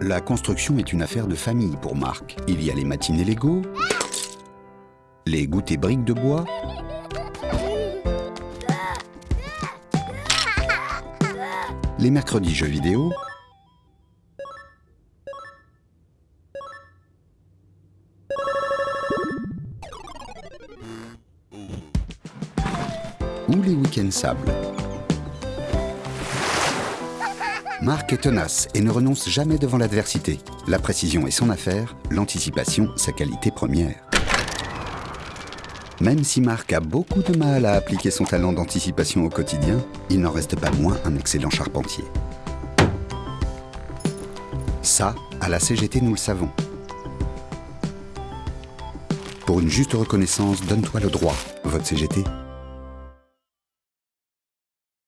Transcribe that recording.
La construction est une affaire de famille pour Marc. Il y a les matinées Lego, les goûters briques de bois, les mercredis jeux vidéo, ou les week-ends sable. Marc est tenace et ne renonce jamais devant l'adversité. La précision est son affaire, l'anticipation sa qualité première. Même si Marc a beaucoup de mal à appliquer son talent d'anticipation au quotidien, il n'en reste pas moins un excellent charpentier. Ça, à la CGT, nous le savons. Pour une juste reconnaissance, donne-toi le droit. Vote CGT,